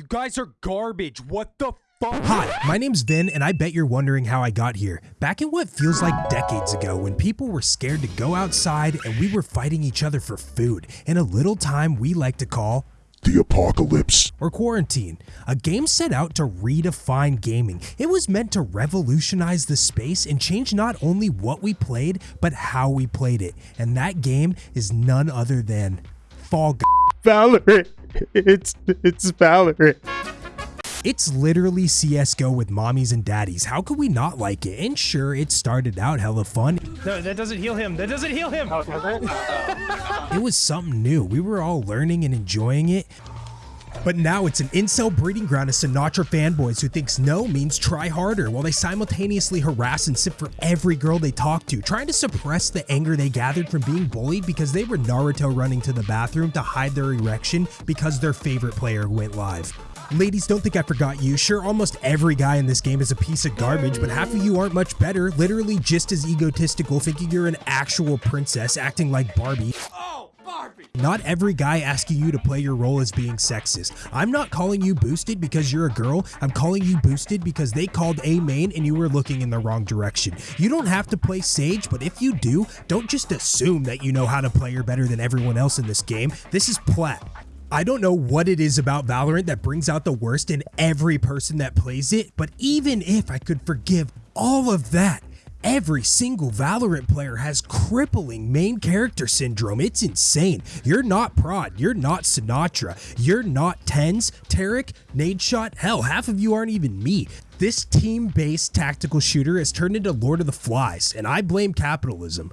You guys are garbage. What the fuck? Hi, my name's Vin, and I bet you're wondering how I got here. Back in what feels like decades ago, when people were scared to go outside and we were fighting each other for food, in a little time we like to call The apocalypse. or quarantine. A game set out to redefine gaming. It was meant to revolutionize the space and change not only what we played, but how we played it. And that game is none other than Fall Guys. Valorant. It's it's Valorant. It's literally CSGO with mommies and daddies. How could we not like it? And sure, it started out hella fun. No, that doesn't heal him. That doesn't heal him. Oh, it was something new. We were all learning and enjoying it. But now it's an incel breeding ground of Sinatraa fanboys who thinks no means try harder while they simultaneously harass and sip for every girl they talk to, trying to suppress the anger they gathered from being bullied because they were Naruto running to the bathroom to hide their erection because their favorite player went live. Ladies, don't think I forgot you. Sure, almost every guy in this game is a piece of garbage, but half of you aren't much better, literally just as egotistical, thinking you're an actual princess acting like Barbie. Oh, Not every guy asking you to play your role is being sexist. I'm not calling you boosted because you're a girl. I'm calling you boosted because they called A main and you were looking in the wrong direction. You don't have to play Sage, but if you do, don't just assume that you know how to play her better than everyone else in this game. This is plat. I don't know what it is about Valorant that brings out the worst in every person that plays it, but even if I could forgive all of that, Every single Valorant player has crippling main character syndrome. It's insane. You're not Prod. You're not Sinatraa. You're not TenZ, Tarik, Nadeshot. Hell, half of you aren't even me. This team based tactical shooter has turned into Lord of the Flies, and I blame capitalism.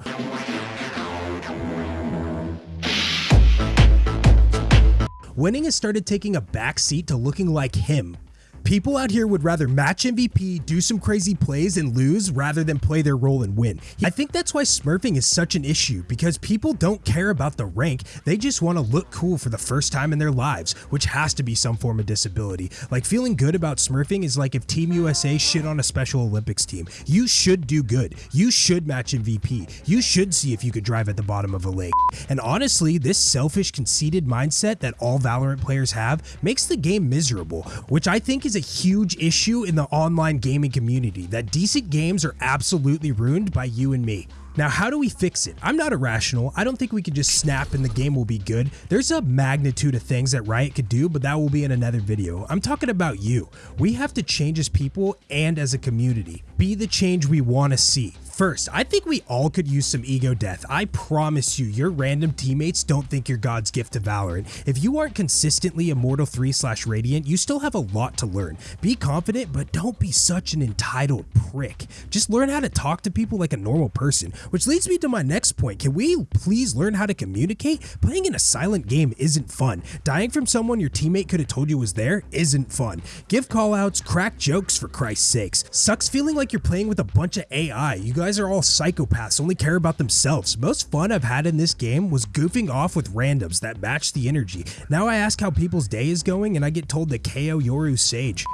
Winning has started taking a backseat to looking like him. People out here would rather match MVP, do some crazy plays, and lose rather than play their role and win. I think that's why smurfing is such an issue because people don't care about the rank, they just want to look cool for the first time in their lives, which has to be some form of disability. Like feeling good about smurfing is like if Team USA shit on a Special Olympics team. You should do good. You should match MVP. You should see if you could drive at the bottom of a lake. And honestly, this selfish, conceited mindset that all Valorant players have makes the game miserable, which I think is a huge issue in the online gaming community that decent games are absolutely ruined by you and me. Now, how do we fix it? I'm not irrational. I don't think we could just snap and the game will be good. There's a magnitude of things that Riot could do, but that will be in another video. I'm talking about you. We have to change as people and as a community. Be the change we want to see. First, I think we all could use some ego death. I promise you, your random teammates don't think you're God's gift to Valorant. If you aren't consistently Immortal 3 slash Radiant, you still have a lot to learn. Be confident, but don't be such an entitled prick. Just learn how to talk to people like a normal person, which leads me to my next point. Can we please learn how to communicate? Playing in a silent game isn't fun. Dying from someone your teammate could have told you was there isn't fun. Give callouts, crack jokes for Christ's sakes. Sucks feeling like you're playing with a bunch of AI. You guys are all psychopaths, only care about themselves. Most fun I've had in this game was goofing off with randoms that match the energy. Now I ask how people's day is going and I get told to KO Yoru Sage.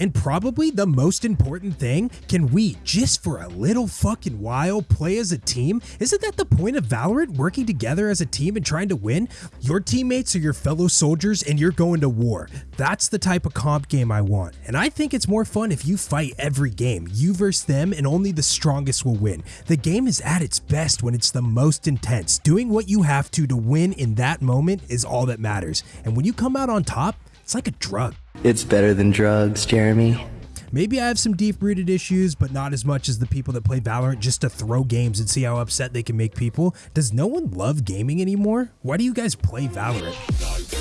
And probably the most important thing, can we, just for a little fucking while, play as a team? Isn't that the point of Valorant, working together as a team and trying to win? Your teammates are your fellow soldiers and you're going to war. That's the type of comp game I want. And I think it's more fun if you fight every game, you versus them, and only the strongest will win. The game is at its best when it's the most intense. Doing what you have to to win in that moment is all that matters. And when you come out on top, it's like a drug. It's better than drugs, Jeremy. Maybe I have some deep rooted issues, but not as much as the people that play Valorant just to throw games and see how upset they can make people. Does no one love gaming anymore? Why do you guys play Valorant?